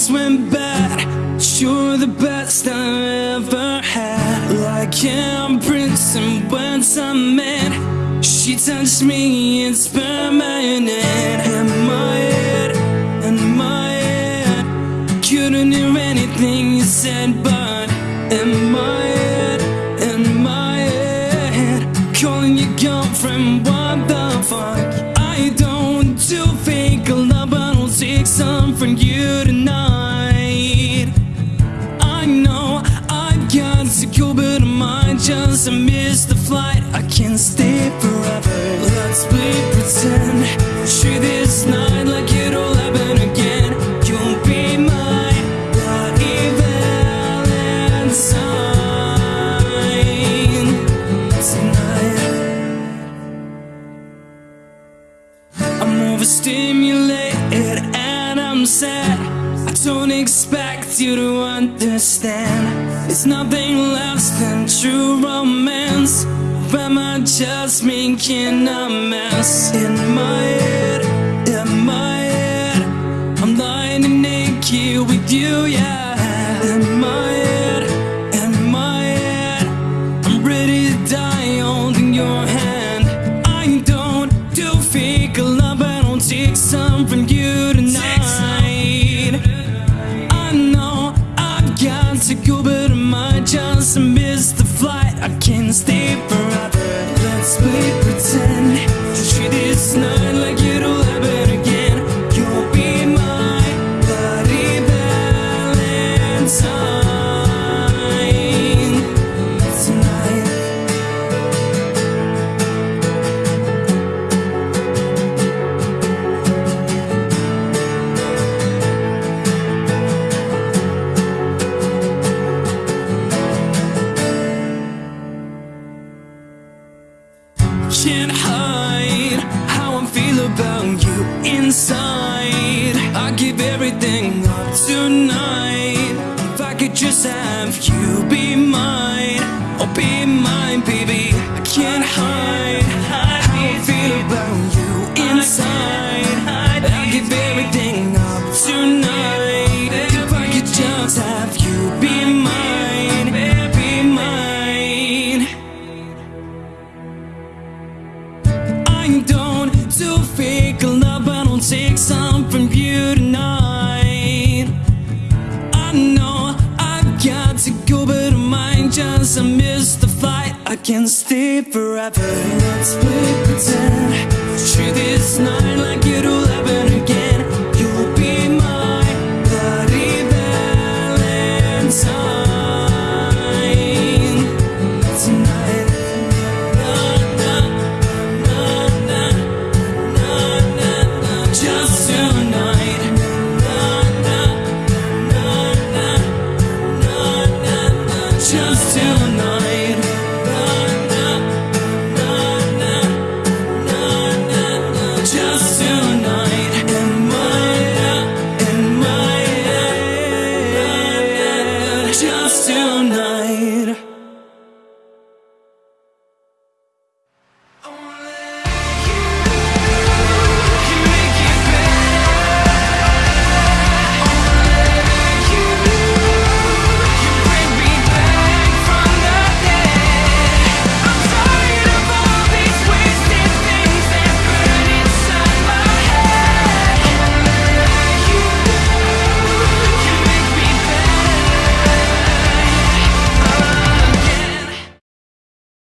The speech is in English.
just went bad. You're the best I've ever had. Like imprints and words I met. She touched me, it's permanent. In my head, in my head. Couldn't hear anything you said, but in my head, in my head. Calling your girlfriend, what the fuck? I don't do fake love, but I'll take some from you tonight. Might just miss the flight. I can't stay forever. Let's play pretend. Treat this night like it'll happen again. You'll be my bloody Valentine tonight. I'm overstimulated and I'm sad. Don't expect you to understand. It's nothing less than true romance. Or am I just making a mess in my head? In my head, I'm lying naked with you, yeah. In my might just miss the flight. I can't stay forever. Let's play pretend. Treat this night Have you be can stay forever. Let's pretend. Treat this night like it'll happen again. You'll be my bloody valentine. Tonight na, na, na, na, na, na, na, Just tonight. Na, na, na, na, na, na, na, Just tonight.